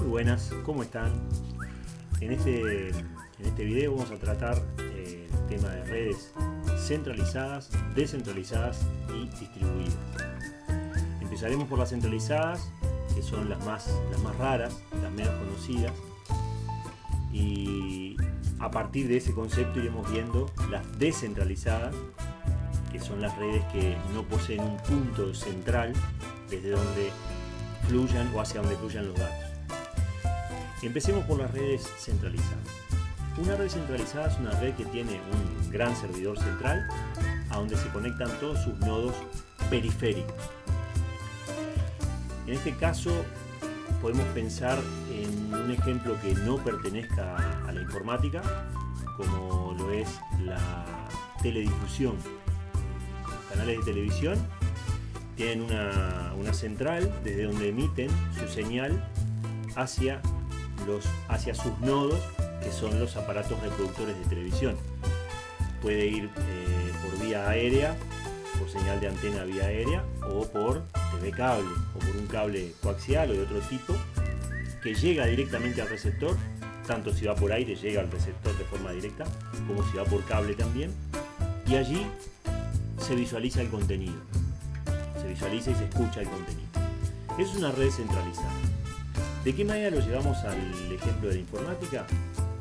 Muy buenas, ¿cómo están? En este, en este video vamos a tratar eh, el tema de redes centralizadas, descentralizadas y distribuidas. Empezaremos por las centralizadas, que son las más, las más raras, las menos conocidas. Y a partir de ese concepto iremos viendo las descentralizadas, que son las redes que no poseen un punto central desde donde fluyan o hacia donde fluyan los datos. Empecemos por las redes centralizadas. Una red centralizada es una red que tiene un gran servidor central a donde se conectan todos sus nodos periféricos. En este caso podemos pensar en un ejemplo que no pertenezca a la informática, como lo es la teledifusión. canales de televisión tienen una, una central desde donde emiten su señal hacia hacia sus nodos, que son los aparatos reproductores de televisión. Puede ir eh, por vía aérea, por señal de antena vía aérea, o por TV cable, o por un cable coaxial o de otro tipo, que llega directamente al receptor, tanto si va por aire llega al receptor de forma directa, como si va por cable también, y allí se visualiza el contenido, se visualiza y se escucha el contenido. Es una red centralizada. ¿De qué manera lo llevamos al ejemplo de la informática?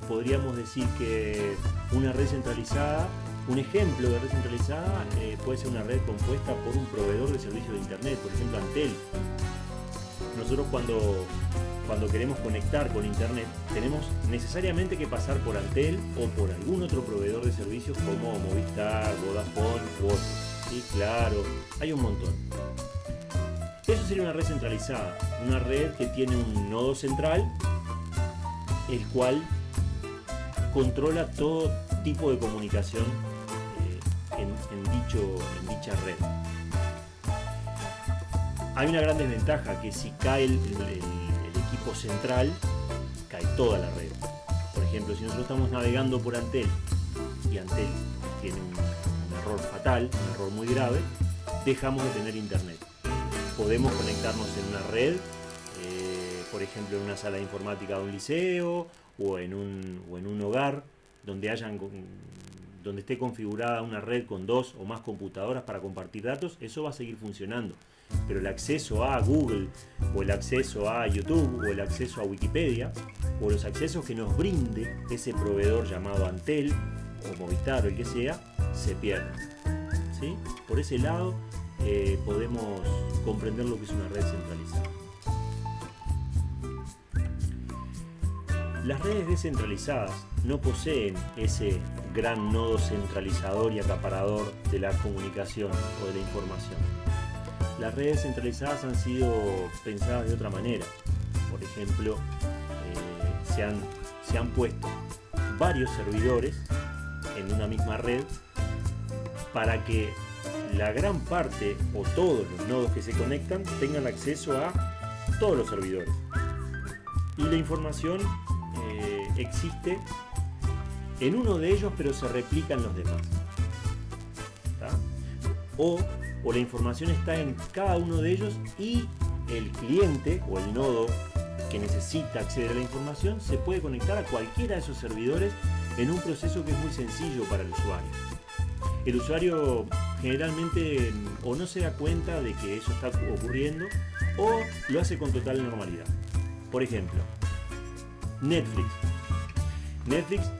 Podríamos decir que una red centralizada, un ejemplo de red centralizada eh, puede ser una red compuesta por un proveedor de servicios de internet, por ejemplo Antel. Nosotros cuando, cuando queremos conectar con internet tenemos necesariamente que pasar por Antel o por algún otro proveedor de servicios como Movistar, Vodafone u otros. Sí, claro, hay un montón. Sería una red centralizada, una red que tiene un nodo central, el cual controla todo tipo de comunicación eh, en dicha red. Hay una gran desventaja, que si cae el, equipo central, cae toda la red. Por ejemplo, si nosotros estamos navegando por Antel y Antel tiene un error fatal, un error muy grave, dejamos de tener internet podemos conectarnos en una red, eh, por ejemplo en una sala de informática de un liceo o en un, o en un hogar donde, hayan, donde esté configurada una red con dos o más computadoras para compartir datos, eso va a seguir funcionando. Pero el acceso a Google o el acceso a YouTube o el acceso a Wikipedia o los accesos que nos brinde ese proveedor llamado Antel o Movistar o el que sea, se pierden. ¿Sí? Por ese lado eh, podemos comprender lo que es una red centralizada. Las redes descentralizadas no poseen ese gran nodo centralizador y acaparador de la comunicación o de la información. Las redes centralizadas han sido pensadas de otra manera. Por ejemplo, eh, se, han, se han puesto varios servidores en una misma red para que la gran parte o todos los nodos que se conectan tengan acceso a todos los servidores. Y la información eh, existe en uno de ellos pero se replica en los demás. O, o la información está en cada uno de ellos y el cliente o el nodo que necesita acceder a la información se puede conectar a cualquiera de esos servidores en un proceso que es muy sencillo para el usuario. El usuario generalmente o no se da cuenta de que eso está ocurriendo o lo hace con total normalidad. Por ejemplo, Netflix. Netflix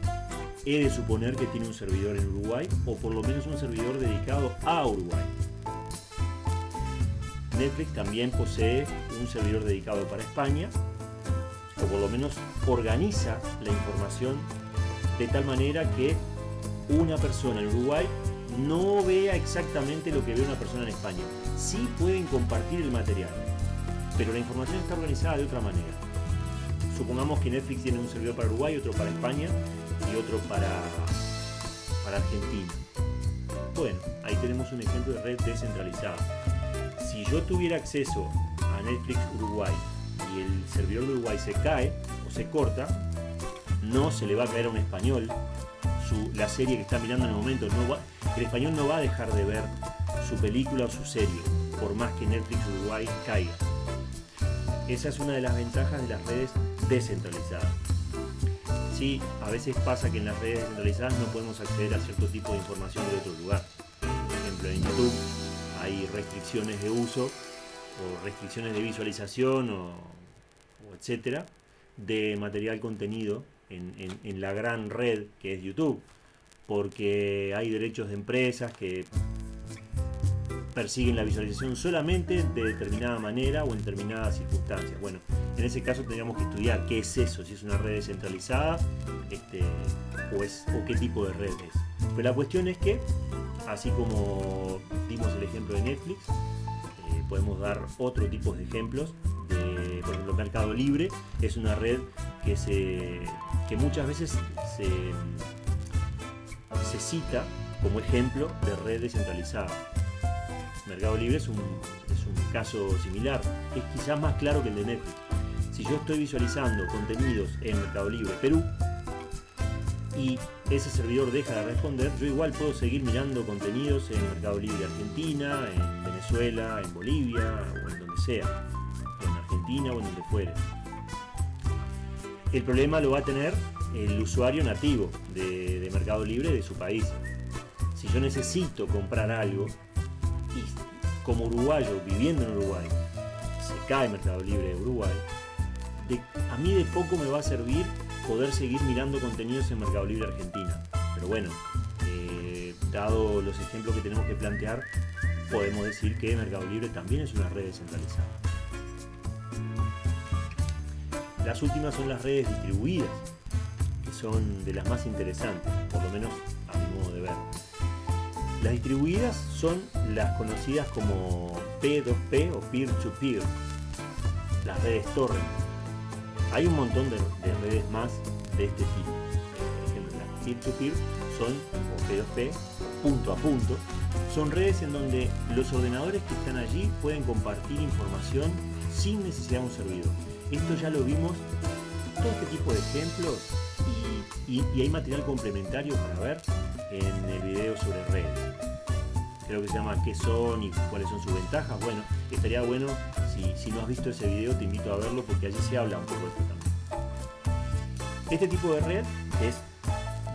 he de suponer que tiene un servidor en Uruguay o por lo menos un servidor dedicado a Uruguay. Netflix también posee un servidor dedicado para España o por lo menos organiza la información de tal manera que una persona en Uruguay no vea exactamente lo que ve una persona en España. Sí pueden compartir el material, pero la información está organizada de otra manera. Supongamos que Netflix tiene un servidor para Uruguay, otro para España y otro para, para Argentina. Bueno, ahí tenemos un ejemplo de red descentralizada. Si yo tuviera acceso a Netflix Uruguay y el servidor de Uruguay se cae o se corta, no se le va a caer a un español la serie que está mirando en el momento. No el español no va a dejar de ver su película o su serie, por más que Netflix Uruguay caiga. esa es una de las ventajas de las redes descentralizadas. Sí, a veces pasa que en las redes descentralizadas no podemos acceder a cierto tipo de información de otro lugar. Por ejemplo, en YouTube hay restricciones de uso o restricciones de visualización o, etcétera de material contenido en, en la gran red que es YouTube porque hay derechos de empresas que persiguen la visualización solamente de determinada manera o en determinadas circunstancias. Bueno, en ese caso tendríamos que estudiar qué es eso, si es una red descentralizada este, o, qué tipo de red es. Pero la cuestión es que, así como dimos el ejemplo de Netflix, eh, podemos dar otro tipo de ejemplos. Por ejemplo, Mercado Libre es una red que, se, que muchas veces se, se cita como ejemplo de red descentralizada. Mercado Libre es un, caso similar, es quizás más claro que el de Netflix. Si yo estoy visualizando contenidos en Mercado Libre Perú y ese servidor deja de responder, yo igual puedo seguir mirando contenidos en Mercado Libre Argentina, en Venezuela, en Bolivia o en donde sea, en Argentina o en donde fuere. El problema lo va a tener el usuario nativo de, de Mercado Libre de su país. Si yo necesito comprar algo y como uruguayo viviendo en Uruguay se cae Mercado Libre de Uruguay, a mí de poco me va a servir poder seguir mirando contenidos en Mercado Libre Argentina. Pero bueno, eh, dado los ejemplos que tenemos que plantear, podemos decir que Mercado Libre también es una red descentralizada. Las últimas son las redes distribuidas, son de las más interesantes, por lo menos a mi modo de ver. Las distribuidas son las conocidas como P2P o peer-to-peer, las redes torrent. Hay un montón de, redes más de este tipo. Por ejemplo, las peer-to-peer son, o P2P, punto a punto, son redes en donde los ordenadores que están allí pueden compartir información sin necesidad de un servidor. Esto ya lo vimos, todo este tipo de ejemplos, y hay material complementario para ver en el video sobre redes. Creo que se llama qué son y cuáles son sus ventajas. Bueno, estaría bueno, si, no has visto ese video, te invito a verlo porque allí se habla un poco de esto también. Este tipo de red es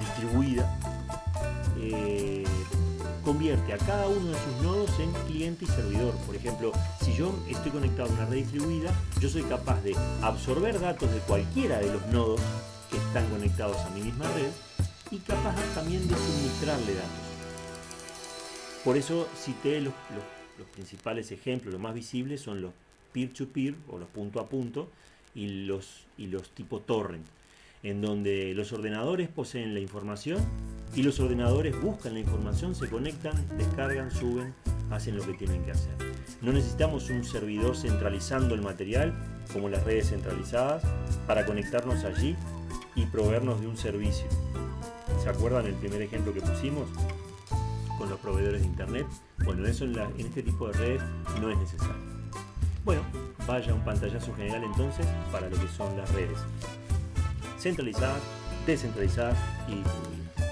distribuida, eh, convierte a cada uno de sus nodos en cliente y servidor. Por ejemplo, si yo estoy conectado a una red distribuida, yo soy capaz de absorber datos de cualquiera de los nodos que están conectados a mi misma red y capaz también de suministrarle datos. Por eso cité los, los, principales ejemplos, los más visibles son los peer-to-peer o los punto a punto y los, y los tipo torrent, en donde los ordenadores poseen la información y los ordenadores buscan la información, se conectan, descargan, suben, hacen lo que tienen que hacer. No necesitamos un servidor centralizando el material como las redes centralizadas para conectarnos allí y proveernos de un servicio. ¿Se acuerdan el primer ejemplo que pusimos? Con los proveedores de internet. Bueno, eso en, en este tipo de redes no es necesario. Bueno, vaya un pantallazo general entonces para lo que son las redes. Centralizadas, descentralizadas y distribuidas.